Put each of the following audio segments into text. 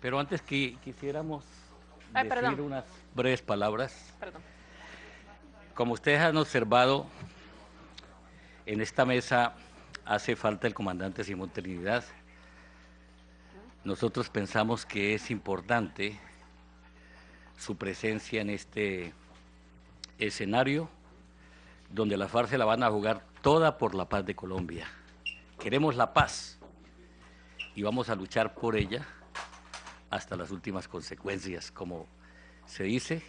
Pero antes que quisiéramos Ay, decir perdón. unas breves palabras. Perdón. Como ustedes han observado, en esta mesa hace falta el comandante Simón Trinidad. Nosotros pensamos que es importante su presencia en este escenario donde la FARC se la van a jugar toda por la paz de Colombia. Queremos la paz y vamos a luchar por ella hasta las últimas consecuencias, como se dice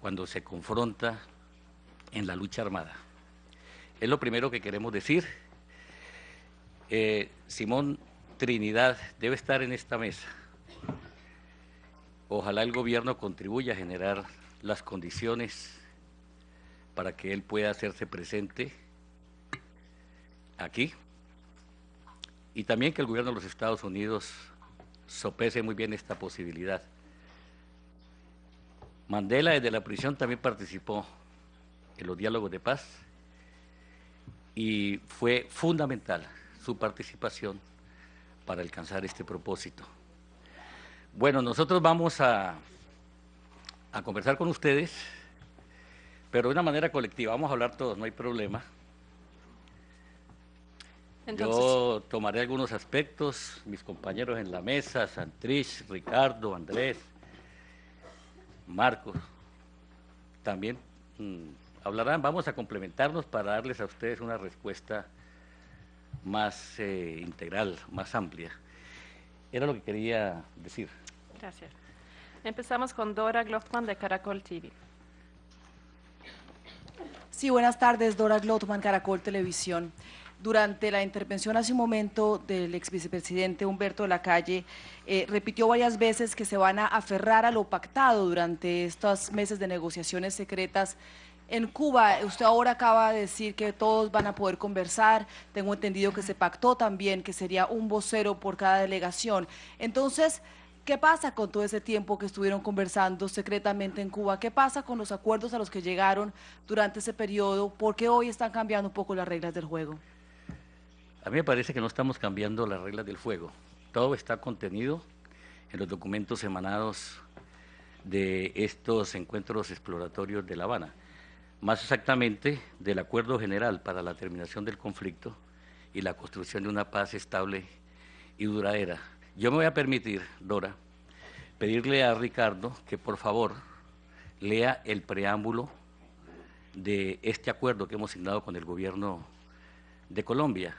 cuando se confronta en la lucha armada. Es lo primero que queremos decir. Eh, Simón Trinidad debe estar en esta mesa. Ojalá el gobierno contribuya a generar las condiciones para que él pueda hacerse presente aquí y también que el gobierno de los Estados Unidos sopese muy bien esta posibilidad. Mandela desde la prisión también participó en los diálogos de paz y fue fundamental su participación para alcanzar este propósito. Bueno, nosotros vamos a, a conversar con ustedes, pero de una manera colectiva, vamos a hablar todos, no hay problema. Entonces, Yo tomaré algunos aspectos, mis compañeros en la mesa, Santrich, Ricardo, Andrés, Marcos, también mm, hablarán, vamos a complementarnos para darles a ustedes una respuesta más eh, integral, más amplia. Era lo que quería decir. gracias. Empezamos con Dora Gloffman de Caracol TV. Sí, buenas tardes, Dora Glotman, Caracol Televisión. Durante la intervención hace un momento del ex vicepresidente Humberto de la Calle, eh, repitió varias veces que se van a aferrar a lo pactado durante estos meses de negociaciones secretas en Cuba. Usted ahora acaba de decir que todos van a poder conversar. Tengo entendido que se pactó también que sería un vocero por cada delegación. Entonces, ¿Qué pasa con todo ese tiempo que estuvieron conversando secretamente en Cuba? ¿Qué pasa con los acuerdos a los que llegaron durante ese periodo? ¿Por qué hoy están cambiando un poco las reglas del juego? A mí me parece que no estamos cambiando las reglas del juego. Todo está contenido en los documentos emanados de estos encuentros exploratorios de La Habana. Más exactamente, del Acuerdo General para la terminación del conflicto y la construcción de una paz estable y duradera. Yo me voy a permitir, Dora, pedirle a Ricardo que por favor lea el preámbulo de este acuerdo que hemos signado con el gobierno de Colombia.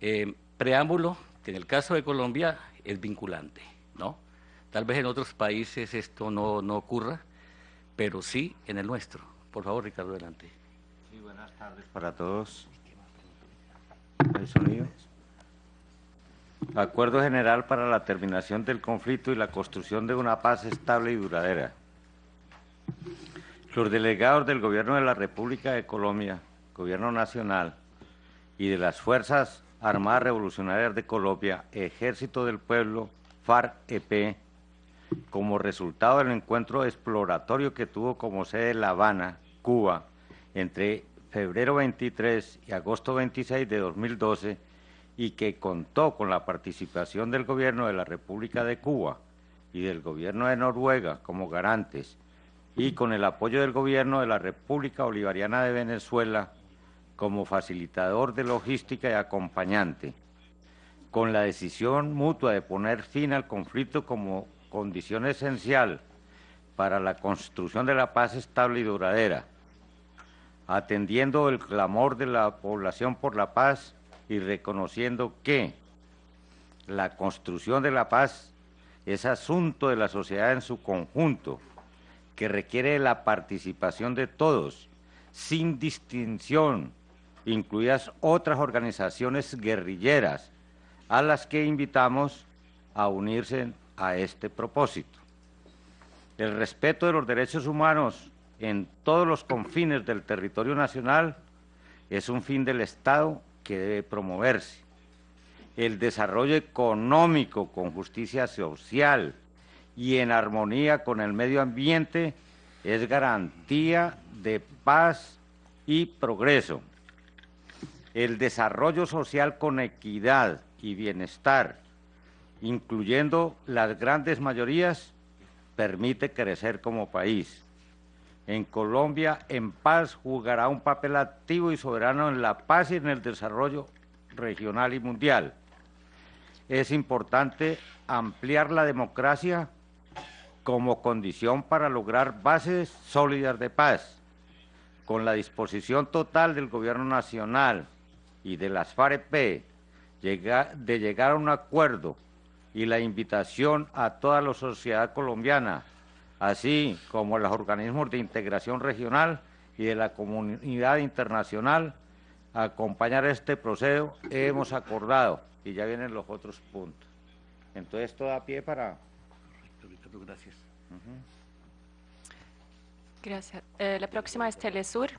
Eh, preámbulo que en el caso de Colombia es vinculante, ¿no? Tal vez en otros países esto no, no ocurra, pero sí en el nuestro. Por favor, Ricardo, adelante. Sí, buenas tardes para todos. ¿El sonido? Acuerdo General para la terminación del conflicto y la construcción de una paz estable y duradera. Los delegados del Gobierno de la República de Colombia, Gobierno Nacional y de las Fuerzas Armadas Revolucionarias de Colombia, Ejército del Pueblo, FARC-EP, como resultado del encuentro exploratorio que tuvo como sede La Habana, Cuba, entre febrero 23 y agosto 26 de 2012, y que contó con la participación del Gobierno de la República de Cuba y del Gobierno de Noruega como garantes, y con el apoyo del Gobierno de la República Bolivariana de Venezuela como facilitador de logística y acompañante, con la decisión mutua de poner fin al conflicto como condición esencial para la construcción de la paz estable y duradera, atendiendo el clamor de la población por la paz y reconociendo que la construcción de la paz es asunto de la sociedad en su conjunto, que requiere la participación de todos, sin distinción, incluidas otras organizaciones guerrilleras, a las que invitamos a unirse a este propósito. El respeto de los derechos humanos en todos los confines del territorio nacional es un fin del Estado que debe promoverse. El desarrollo económico con justicia social y en armonía con el medio ambiente es garantía de paz y progreso. El desarrollo social con equidad y bienestar incluyendo las grandes mayorías, permite crecer como país. En Colombia, en paz, jugará un papel activo y soberano en la paz y en el desarrollo regional y mundial. Es importante ampliar la democracia como condición para lograr bases sólidas de paz, con la disposición total del Gobierno Nacional y de las FAREP de llegar a un acuerdo y la invitación a toda la sociedad colombiana, así como a los organismos de integración regional y de la comunidad internacional, a acompañar este proceso, hemos acordado, y ya vienen los otros puntos. Entonces, todo a pie para... Gracias. Gracias. Eh, la próxima es Telesur.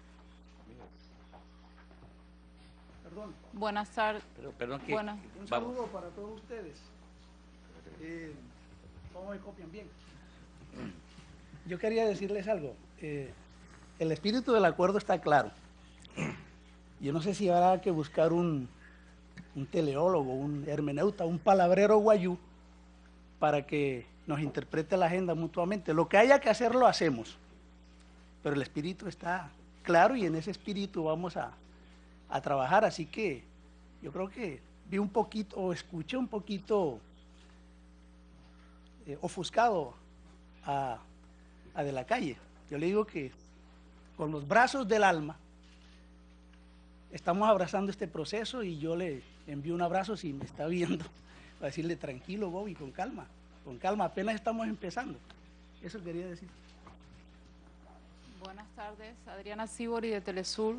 Perdón. Buenas tardes. Pero, perdón, que, Buenas. Un vamos. saludo para todos ustedes. Eh, ¿Cómo me copian bien? Yo quería decirles algo. Eh, el espíritu del acuerdo está claro. Yo no sé si habrá que buscar un, un teleólogo, un hermeneuta, un palabrero guayú para que nos interprete la agenda mutuamente. Lo que haya que hacer lo hacemos, pero el espíritu está claro y en ese espíritu vamos a, a trabajar. Así que yo creo que vi un poquito, o escuché un poquito eh, ofuscado a, a De la Calle. Yo le digo que con los brazos del alma estamos abrazando este proceso y yo le envío un abrazo si me está viendo, para decirle tranquilo, Bobby, con calma, con calma, apenas estamos empezando. Eso quería decir. Buenas tardes, Adriana Sibori de Telesur.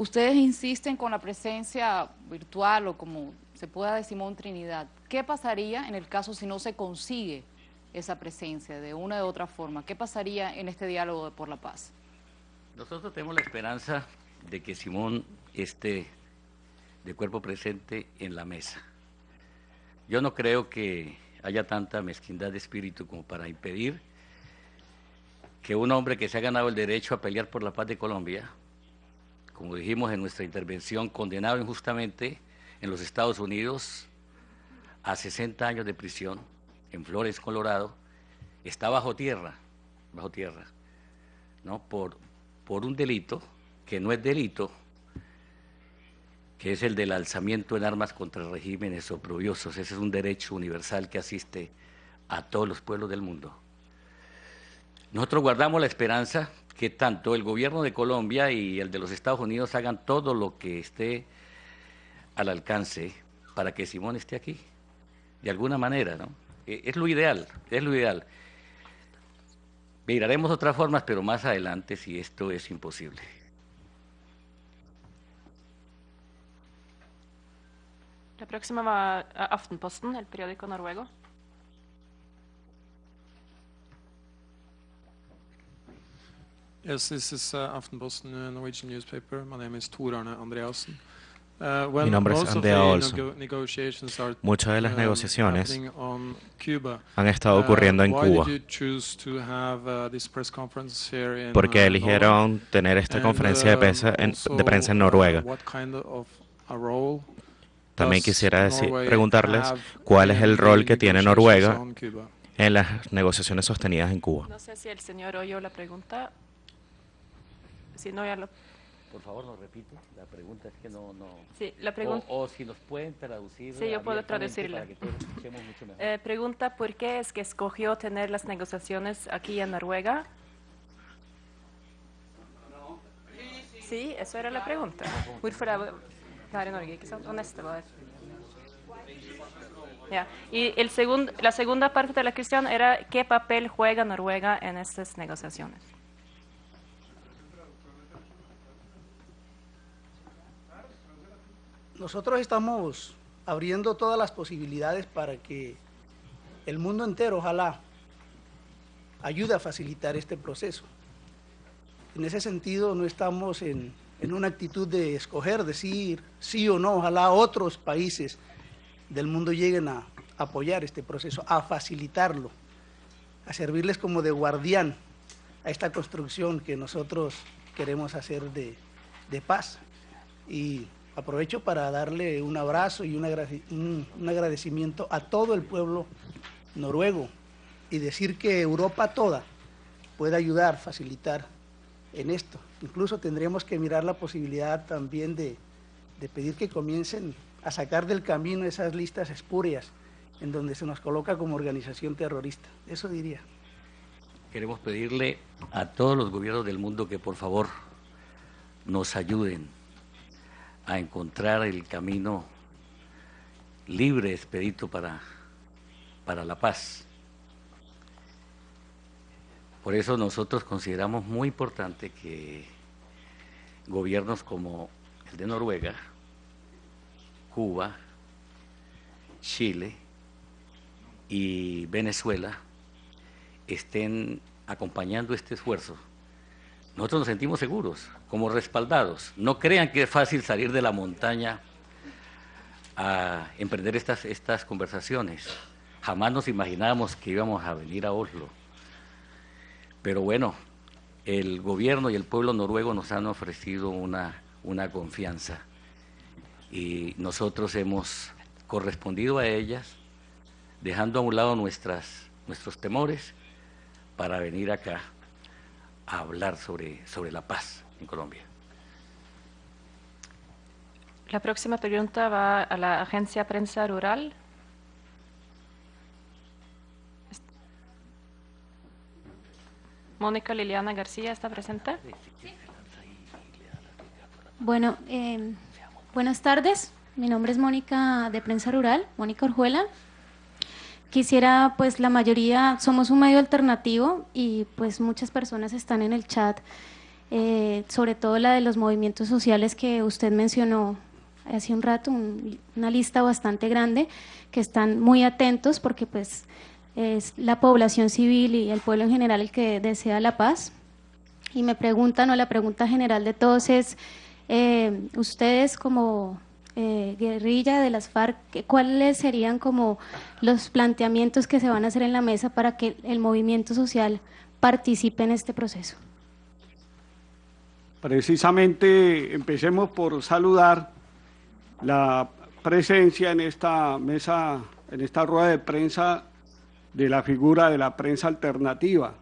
Ustedes insisten con la presencia virtual o como se pueda decir Simón Trinidad. ¿Qué pasaría en el caso si no se consigue esa presencia de una u otra forma? ¿Qué pasaría en este diálogo de por la paz? Nosotros tenemos la esperanza de que Simón esté de cuerpo presente en la mesa. Yo no creo que haya tanta mezquindad de espíritu como para impedir que un hombre que se ha ganado el derecho a pelear por la paz de Colombia, como dijimos en nuestra intervención, condenado injustamente en los Estados Unidos a 60 años de prisión en Flores, Colorado, está bajo tierra, bajo tierra, ¿no? Por, por un delito que no es delito, que es el del alzamiento en armas contra regímenes oprobiosos. Ese es un derecho universal que asiste a todos los pueblos del mundo. Nosotros guardamos la esperanza que tanto el gobierno de Colombia y el de los Estados Unidos hagan todo lo que esté al alcance para que Simón esté aquí, de alguna manera, ¿no? Eh, Es lo ideal, es lo ideal. Miraremos otras formas, pero más adelante si esto es imposible. La próxima va a Aftenposten, el periódico noruego. Yes, this is uh, Aftenposten, uh, Norwegian newspaper. My name is Tor Arne Andreasen. Uh, well, Mi nombre es most of Andrea the Olson. nego- negotiations are, Muchas de las um, negociaciones han estado Uh, ocurriendo en why Cuba. did you choose to have, uh, this press conference here in, ¿Por qué uh, eligieron tener esta conferencia de prensa en, de prensa en Noruega? what kind of a role También quisiera decir- preguntarles cuál es el rol que tiene Noruega on Cuba? en las negociaciones sostenidas en Cuba. No sé si el señor oyó la pregunta. Si no, ya lo... Por favor, nos repite. La pregunta es que no... no... Sí, la pregunta... O, o si nos pueden traducir. Sí, yo puedo traducirla. Eh, pregunta, ¿por qué es que escogió tener las negociaciones aquí en Noruega? Sí, eso era la pregunta. Hvorfor er det her i Norge, ikke sant? Og neste var Ja. Y el segun- la segunda parte de la cuestión era ¿qué papel juega Noruega en estas negociaciones? Nosotros estamos abriendo todas las posibilidades para que el mundo entero, ojalá, ayude a facilitar este proceso. En ese sentido, no estamos en, en una actitud de escoger, decir sí o no. Ojalá otros países del mundo lleguen a apoyar este proceso, a facilitarlo, a servirles como de guardián a esta construcción que nosotros queremos hacer de, de paz. Y aprovecho para darle un abrazo y un, agradecimiento a todo el pueblo noruego y decir que Europa toda puede ayudar, facilitar en esto. Incluso tendríamos que mirar la posibilidad también de, de pedir que comiencen a sacar del camino esas listas espurias en donde se nos coloca como organización terrorista. Eso diría. Queremos pedirle a todos los gobiernos del mundo que por favor nos ayuden a encontrar el camino libre, expedito para, para la paz. Por eso nosotros consideramos muy importante que gobiernos como el de Noruega, Cuba, Chile y Venezuela estén acompañando este esfuerzo. Nosotros nos sentimos seguros, como respaldados. No crean que es fácil salir de la montaña a emprender estas, estas conversaciones. Jamás nos imaginábamos que íbamos a venir a Oslo pero bueno, el gobierno y el pueblo noruego nos han ofrecido una, una confianza y nosotros hemos correspondido a ellas, dejando a un lado nuestras, nuestros temores para venir acá a hablar sobre, sobre la paz en Colombia. La próxima pregunta va a la Agencia Prensa Rural. Mónica Liliana García está presente. Bueno, eh, buenas tardes. Mi nombre es Mónica de Prensa Rural, Mónica Orjuela. Quisiera, pues la mayoría somos un medio alternativo y pues muchas personas están en el chat, eh, sobre todo la de los movimientos sociales que usted mencionó hace un rato, una lista bastante grande, que están muy atentos porque pues es la población civil y el pueblo en general el que desea la paz. Y me preguntan, o la pregunta general de todos es, eh, ustedes como eh, guerrilla de las FARC, ¿cuáles serían como los planteamientos que se van a hacer en la mesa para que el movimiento social participe en este proceso? Precisamente empecemos por saludar la presencia en esta mesa, en esta rueda de prensa de la figura de la prensa alternativa.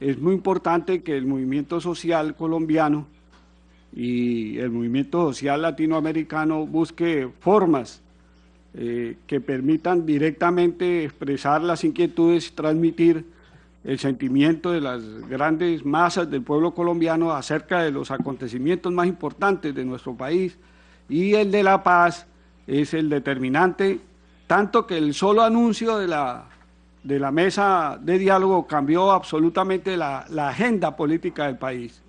Es muy importante que el movimiento social colombiano y el movimiento social latinoamericano busque formas eh, que permitan directamente expresar las inquietudes, transmitir el sentimiento de las grandes masas del pueblo colombiano acerca de los acontecimientos más importantes de nuestro país y el de la paz es el determinante tanto que el solo anuncio de la, de la mesa de diálogo cambió absolutamente la, la agenda política del país.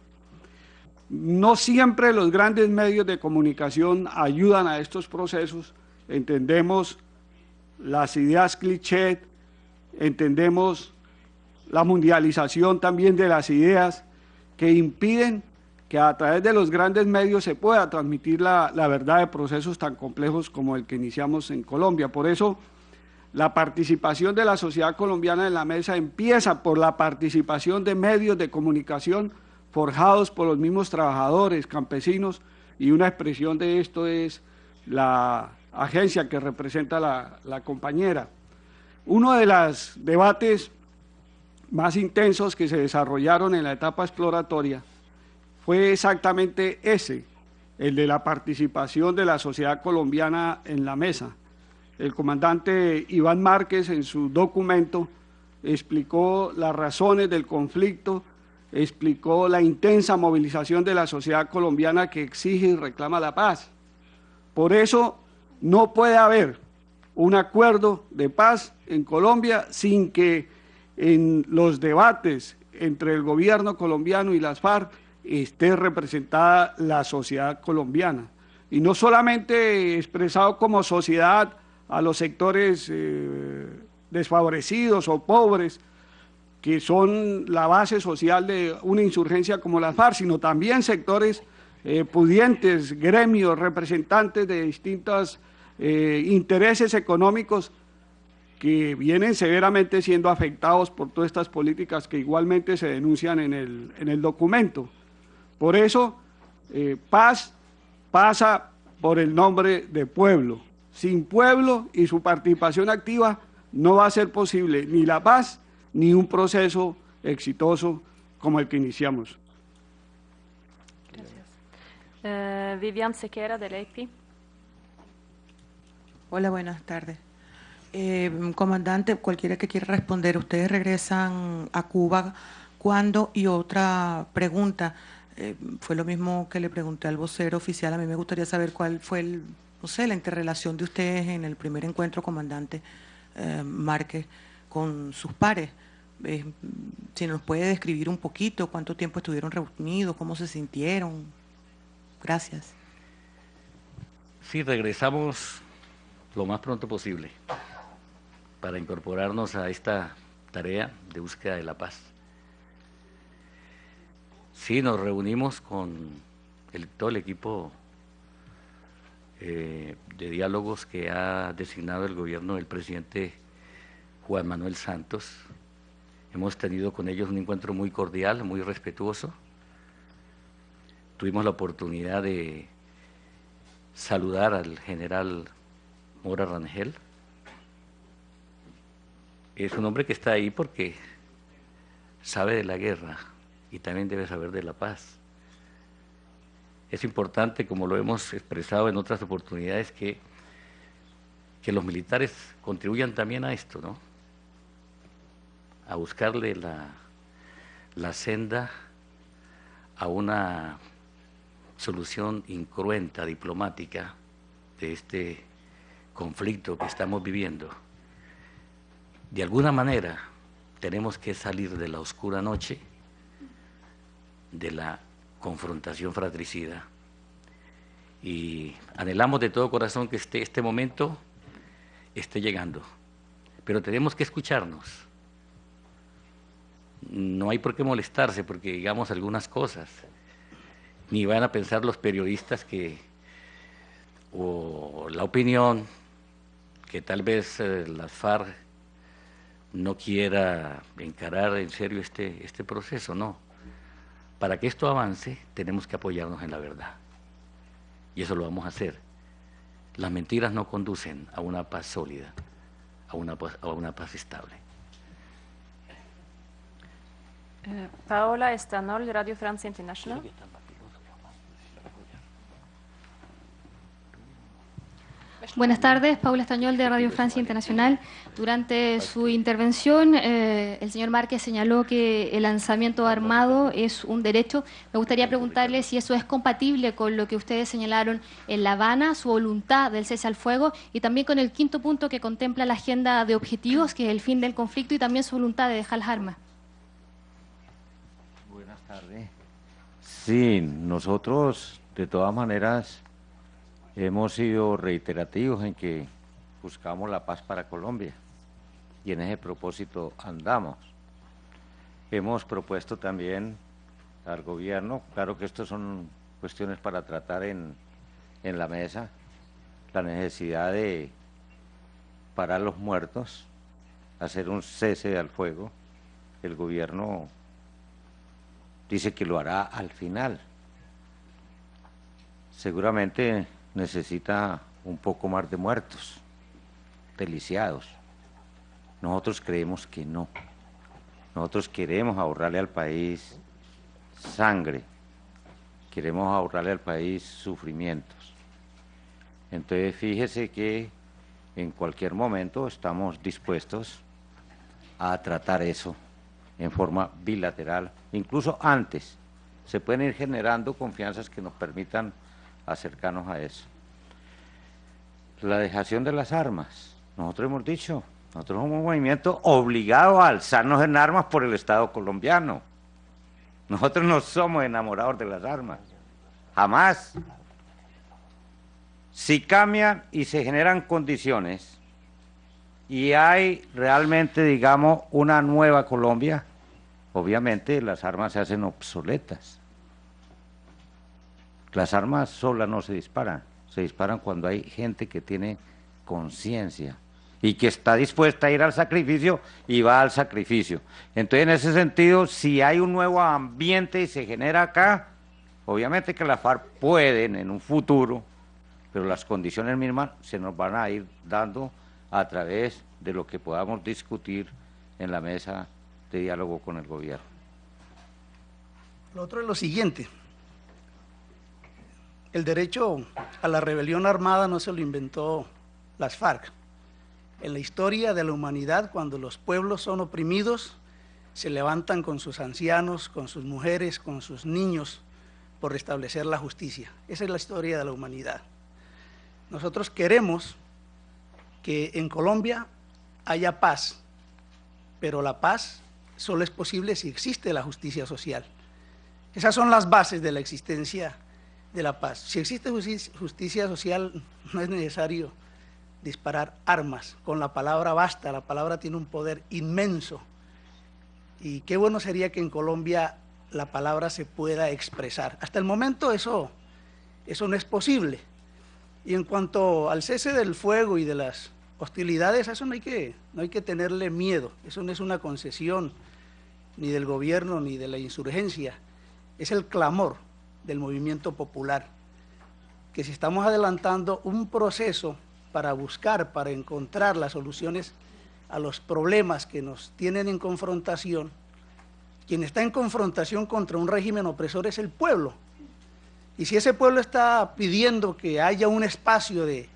No siempre los grandes medios de comunicación ayudan a estos procesos, entendemos las ideas cliché, entendemos la mundialización también de las ideas que impiden que a través de los grandes medios se pueda transmitir la, verdad de procesos tan complejos como el que iniciamos en Colombia. Por eso, la participación de la sociedad colombiana en la mesa empieza por la participación de medios de comunicación forjados por los mismos trabajadores, campesinos, y una expresión de esto es la agencia que representa la, compañera. Uno de los debates más intensos que se desarrollaron en la etapa exploratoria fue exactamente ese, el de la participación de la sociedad colombiana en la mesa. El comandante Iván Márquez en su documento explicó las razones del conflicto, explicó la intensa movilización de la sociedad colombiana que exige y reclama la paz. Por eso no puede haber un acuerdo de paz en Colombia sin que en los debates entre el gobierno colombiano y las FARC esté representada la sociedad colombiana. Y no solamente expresado como sociedad a los sectores eh, desfavorecidos o pobres, que son la base social de una insurgencia como la FARC, sino también sectores eh, pudientes, gremios, representantes de distintos eh, intereses económicos que vienen severamente siendo afectados por todas estas políticas que igualmente se denuncian en el, en el documento. Por eso, eh, paz pasa por el nombre de pueblo. Sin pueblo y su participación activa no va a ser posible ni la paz ni un proceso exitoso como el que iniciamos. Eh, Vivian Sequera, del AP. Hola, buenas tardes. Eh, comandante, cualquiera que quiera responder, ustedes regresan a Cuba cuándo y otra pregunta, eh, fue lo mismo que le pregunté al vocero oficial, a mí me gustaría saber cuál fue el, no sé, la interrelación de ustedes en el primer encuentro, comandante eh, Márquez, con sus pares. Eh, si nos puede describir un poquito cuánto tiempo estuvieron reunidos, cómo se sintieron. Gracias. Sí, regresamos lo más pronto posible para incorporarnos a esta tarea de búsqueda de la paz. Sí, nos reunimos con todo el equipo eh, de diálogos que ha designado el gobierno del presidente Juan Manuel Santos. Hemos tenido con ellos un encuentro muy cordial, muy respetuoso. Tuvimos la oportunidad de saludar al general Mora Rangel. Es un hombre que está ahí porque sabe de la guerra y también debe saber de la paz. Es importante, como lo hemos expresado en otras oportunidades, que, que los militares contribuyan también a esto, ¿no? A buscarle la, la senda a una solución incruenta, diplomática, de este conflicto que estamos viviendo. De alguna manera tenemos que salir de la oscura noche, de la confrontación fratricida. Y anhelamos de todo corazón que este, este momento esté llegando. Pero tenemos que escucharnos. No hay por qué molestarse porque digamos algunas cosas. Ni van a pensar los periodistas que, o la opinión, que tal vez eh, las FARC no quiera encarar en serio este, este proceso, no. Para que esto avance tenemos que apoyarnos en la verdad. Y eso lo vamos a hacer. Las mentiras no conducen a una paz sólida, a una a una paz estable. Eh, Paola Estanol, Radio France International. Buenas tardes, Paula Estañol de Radio Francia Internacional. Durante su intervención, eh, el señor Márquez señaló que el lanzamiento armado es un derecho. Me gustaría preguntarle si eso es compatible con lo que ustedes señalaron en La Habana, su voluntad del cese al fuego, y también con el quinto punto que contempla la agenda de objetivos, que es el fin del conflicto, y también su voluntad de dejar las armas. Tardes. Sí, nosotros, de todas maneras, hemos sido reiterativos en que buscamos la paz para Colombia y en ese propósito andamos. Hemos propuesto también al gobierno, claro que estas son cuestiones para tratar en, en la mesa, la necesidad de parar los muertos, hacer un cese al fuego. El gobierno dice que lo hará al final. Seguramente necesita un poco más de muertos, deliciados. Nosotros creemos que no. Nosotros queremos ahorrarle al país sangre, queremos ahorrarle al país sufrimientos. Entonces fíjese que en cualquier momento estamos dispuestos a tratar eso en forma bilateral, incluso antes. Se pueden ir generando confianzas que nos permitan acercarnos a eso. La dejación de las armas. Nosotros hemos dicho, nosotros somos un movimiento obligado a alzarnos en armas por el Estado colombiano. Nosotros no somos enamorados de las armas. Jamás. Si cambian y se generan condiciones y hay realmente, digamos, una nueva Colombia, obviamente las armas se hacen obsoletas. Las armas solas no se disparan, se disparan cuando hay gente que tiene conciencia y que está dispuesta a ir al sacrificio y va al sacrificio. Entonces, en ese sentido, si hay un nuevo ambiente y se genera acá, Obviamente que las FARC pueden en un futuro, pero las condiciones mismas se nos van a ir dando a través de lo que podamos discutir en la mesa de diálogo con el gobierno. Lo otro es lo siguiente. El derecho a la rebelión armada no se lo inventó las FARC. En la historia de la humanidad, cuando los pueblos son oprimidos, se levantan con sus ancianos, con sus mujeres, con sus niños, por restablecer la justicia. Esa es la historia de la humanidad. Nosotros queremos que en Colombia haya paz, pero la paz solo es posible si existe la justicia social. Esas son las bases de la existencia de la paz. Si existe justicia social, no es necesario disparar armas. Con la palabra basta, la palabra tiene un poder inmenso. Y qué bueno sería que en Colombia la palabra se pueda expresar. Hasta el momento eso, eso no es posible. Y en cuanto al cese del fuego y de las hostilidades, a eso no hay, que, no hay que tenerle miedo. Eso no es una concesión ni del gobierno ni de la insurgencia. Es el clamor del movimiento popular, que si estamos adelantando un proceso para buscar, para encontrar las soluciones a los problemas que nos tienen en confrontación, quien está en confrontación contra un régimen opresor es el pueblo. Y si ese pueblo está pidiendo que haya un espacio de,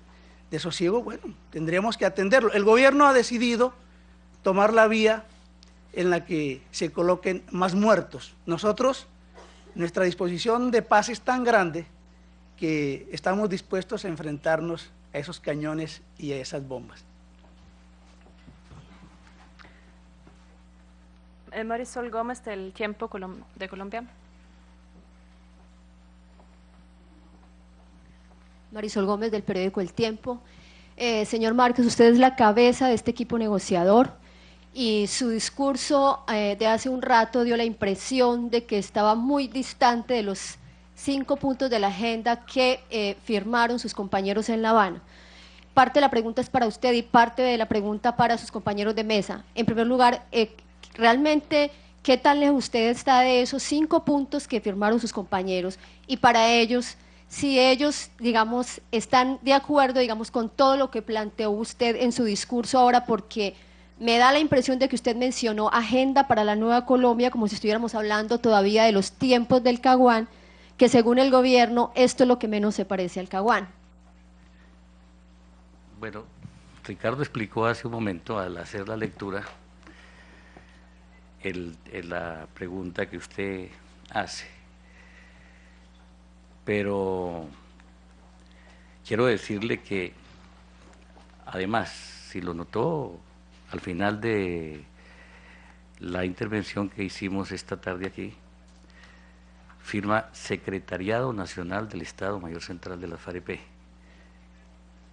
de sosiego, bueno, tendríamos que atenderlo. El gobierno ha decidido tomar la vía en la que se coloquen más muertos. Nosotros nuestra disposición de paz es tan grande que estamos dispuestos a enfrentarnos a esos cañones y a esas bombas. Eh, Marisol Gómez del Tiempo de Colombia. Marisol Gómez del periódico El Tiempo. Eh, señor Márquez, usted es la cabeza de este equipo negociador y su discurso eh, de hace un rato dio la impresión de que estaba muy distante de los cinco puntos de la agenda que eh, firmaron sus compañeros en La Habana. Parte de la pregunta es para usted y parte de la pregunta para sus compañeros de mesa. En primer lugar, eh, realmente, ¿qué tal usted está de esos cinco puntos que firmaron sus compañeros? Y para ellos, si ellos, digamos, están de acuerdo, digamos, con todo lo que planteó usted en su discurso ahora, porque me da la impresión de que usted mencionó agenda para la nueva Colombia como si estuviéramos hablando todavía de los tiempos del Caguán, que según el gobierno esto es lo que menos se parece al Caguán. Bueno, Ricardo explicó hace un momento al hacer la lectura la pregunta que usted hace. Pero quiero decirle que además, si lo notó al final de la intervención que hicimos esta tarde aquí, firma Secretariado Nacional del Estado Mayor Central de la FAREP.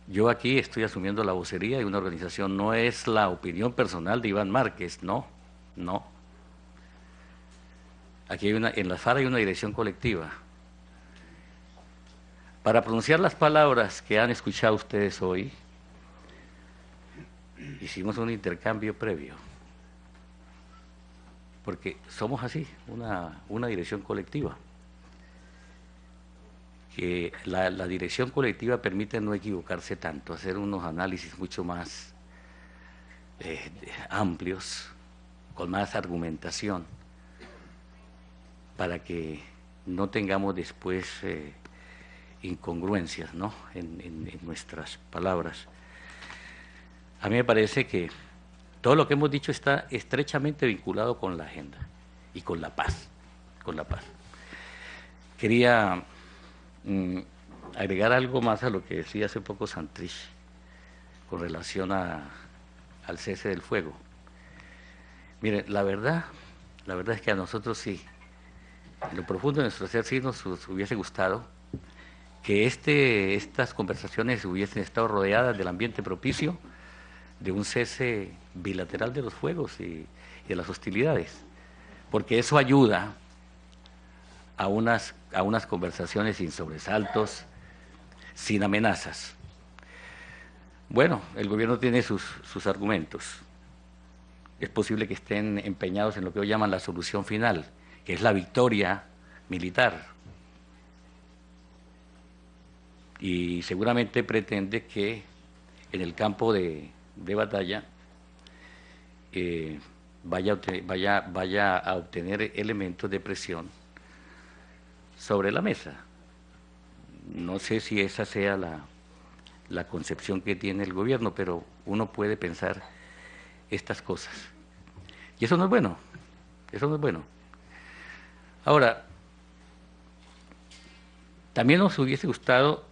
Yo aquí estoy asumiendo la vocería de una organización, no es la opinión personal de Iván Márquez, no, no. Aquí hay una, en la FARA hay una dirección colectiva. Para pronunciar las palabras que han escuchado ustedes hoy, hicimos un intercambio previo, porque somos así, una, una dirección colectiva, que la, dirección colectiva permite no equivocarse tanto, hacer unos análisis mucho más eh, amplios, con más argumentación, para que no tengamos después eh, incongruencias ¿no? en nuestras palabras. A mí me parece que todo lo que hemos dicho está estrechamente vinculado con la agenda y con la paz, con la paz. Quería mm, agregar algo más a lo que decía hace poco Santrich con relación al cese del fuego. Mire, la verdad, la verdad es que a nosotros sí, en lo profundo de nuestro ser sí nos hubiese gustado que este, estas conversaciones hubiesen estado rodeadas del ambiente propicio de un cese bilateral de los fuegos y, de las hostilidades, porque eso ayuda a unas, a unas conversaciones sin sobresaltos, sin amenazas. Bueno, el gobierno tiene sus, sus argumentos. Es posible que estén empeñados en lo que hoy llaman la solución final, que es la victoria militar. Y seguramente pretende que en el campo de, de batalla eh, vaya, vaya, vaya a obtener elementos de presión sobre la mesa. No sé si esa sea la, la concepción que tiene el gobierno, pero uno puede pensar estas cosas. Y eso no es bueno, eso no es bueno. Ahora, también nos hubiese gustado,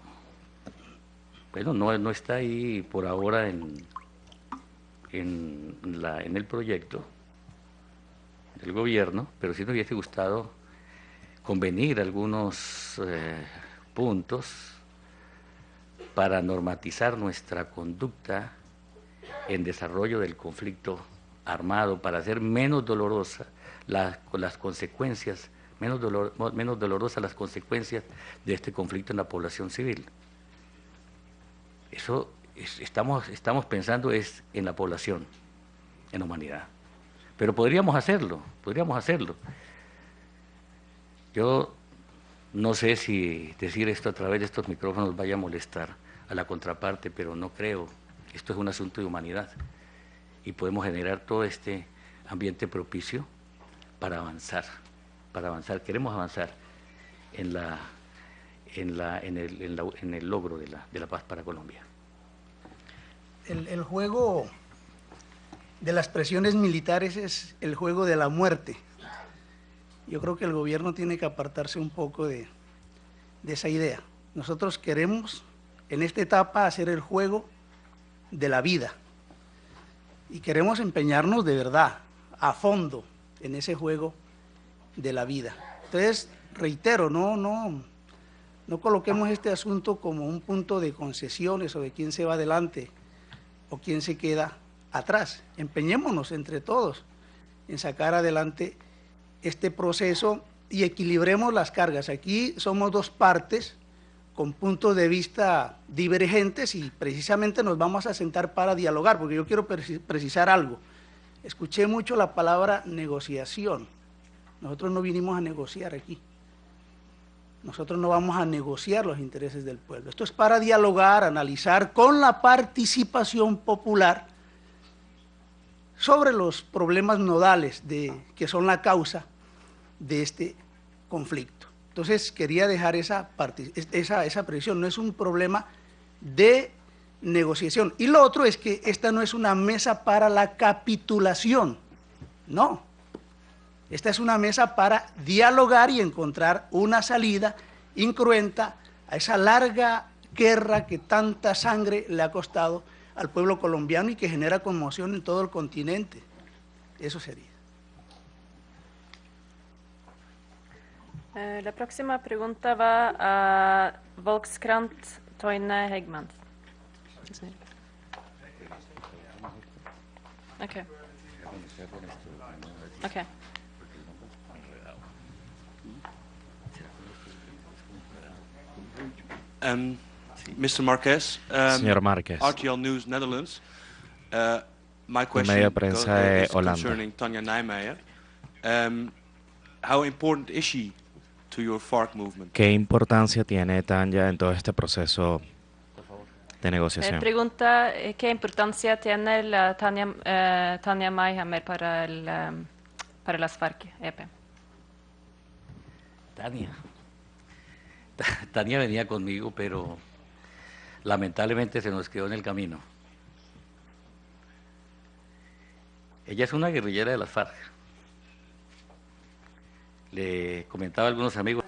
bueno, no, no está ahí por ahora en, en, la, en el proyecto del gobierno, pero sí nos hubiese gustado convenir algunos eh, puntos para normatizar nuestra conducta en desarrollo del conflicto armado, para hacer menos dolorosa la- las consecuencias, menos, dolor- menos dolorosas las consecuencias de este conflicto en la población civil. Eso es- estamos, estamos pensando es en la población, en la humanidad. Pero podríamos hacerlo, podríamos hacerlo. Yo no sé si decir esto a través de estos micrófonos vaya a molestar a la contraparte, pero no creo. Esto es un asunto de humanidad y podemos generar todo este ambiente propicio para avanzar, para avanzar. Queremos avanzar en, la, en, el, logro de la, paz para Colombia. El, el juego de las presiones militares es el juego de la muerte. Yo creo que el gobierno tiene que apartarse un poco de, de esa idea. Nosotros queremos en esta etapa hacer el juego de la vida y queremos empeñarnos de verdad, a fondo, en ese juego de la vida. Entonces, reitero, no, no, no coloquemos este asunto como un punto de concesiones o de quién se va adelante o quién se queda atrás. Empeñémonos entre todos en sacar adelante este proceso y equilibremos las cargas. Aquí somos dos partes con puntos de vista divergentes y precisamente nos vamos a sentar para dialogar, porque yo quiero preci- precisar algo. Escuché mucho la palabra negociación. Nosotros no vinimos a negociar aquí. Nosotros no vamos a negociar los intereses del pueblo. Esto es para dialogar, analizar con la participación popular sobre los problemas nodales que son la causa de este conflicto. Entonces quería dejar esa, parti- esa, no es un problema de negociación. Y lo otro es que esta no es una mesa para la capitulación, no. Esta es una mesa para dialogar y encontrar una salida incruenta a esa larga guerra que tanta sangre le ha costado al pueblo colombiano y que genera conmoción en todo el continente. Eso sería. Eh, La próxima pregunta va a Volkskrant Toine Hegman. Ok. Ok. Um, Mr. Marquez, um, Señor Márquez. RTL News Netherlands. Uh, my question medio de prensa uh, de is Holanda. concerning Tanya Nijmeijer. Um, how important is she to your FARC movement? ¿Qué importancia tiene Tanya en todo este proceso de Eh, negociación? pregunta eh, qué importancia tiene la Tania, eh, Tania Mayhammer para, el, em, para las FARC, EP. Tania. Ta- Tania venía conmigo, pero lamentablemente se nos quedó en el camino. Ella es una guerrillera de las FARC. Le comentaba a algunos amigos.